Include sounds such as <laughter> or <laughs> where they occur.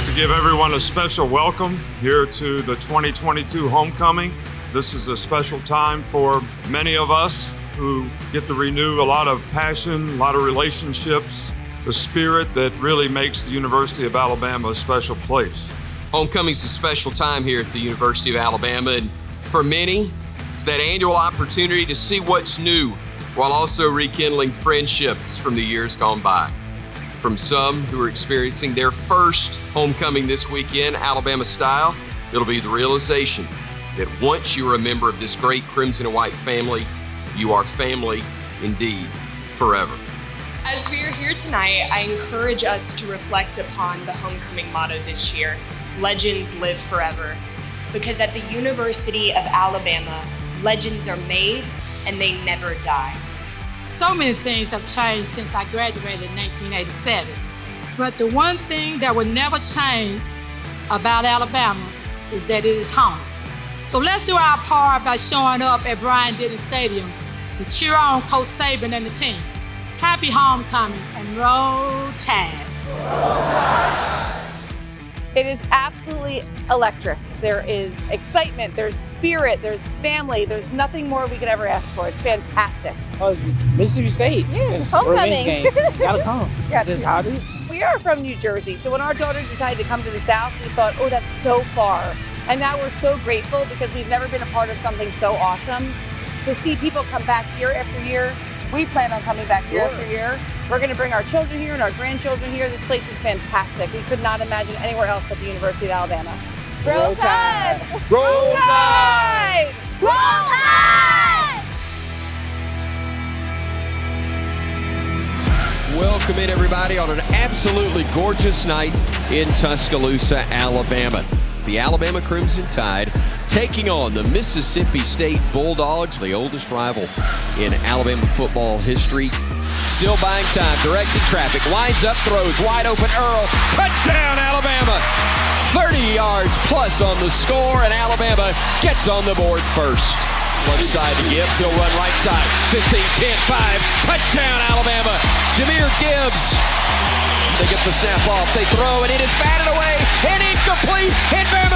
to give everyone a special welcome here to the 2022 homecoming. This is a special time for many of us who get to renew a lot of passion, a lot of relationships, the spirit that really makes the University of Alabama a special place. Homecoming's a special time here at the University of Alabama, and for many, it's that annual opportunity to see what's new while also rekindling friendships from the years gone by. From some who are experiencing their first homecoming this weekend, Alabama style, it'll be the realization that once you are a member of this great crimson and white family, you are family indeed forever. As we are here tonight, I encourage us to reflect upon the homecoming motto this year Legends Live Forever. Because at the University of Alabama, legends are made and they never die. So many things have changed since I graduated in 1987. But the one thing that will never change about Alabama is that it is home. So let's do our part by showing up at Bryant-Denny Stadium to cheer on Coach Saban and the team. Happy homecoming and roll tide. It is absolutely electric. There is excitement, there's spirit, there's family, there's nothing more we could ever ask for. It's fantastic. Oh, it's Mississippi State. Yeah, it's homecoming. game. Gotta come. <laughs> Just how it is. We are from New Jersey, so when our daughter decided to come to the South, we thought, oh, that's so far. And now we're so grateful because we've never been a part of something so awesome. To see people come back year after year, we plan on coming back year Sure. after year. We're going to bring our children here and our grandchildren here. This place is fantastic. We could not imagine anywhere else but the University of Alabama. Roll Tide! Roll Tide! Roll Tide! Welcome in, everybody, on an absolutely gorgeous night in Tuscaloosa, Alabama. The Alabama Crimson Tide taking on the Mississippi State Bulldogs, the oldest rival in Alabama football history. Still buying time, directed traffic, lines up, throws, wide open Earle, touchdown, Alabama! 30 yards plus on the score, and Alabama gets on the board first. Left side to Gibbs, he'll run right side. 15, 10, 5, touchdown, Alabama! Jahmyr Gibbs they get the snap off. They throw, and it is batted away and incomplete. And Bama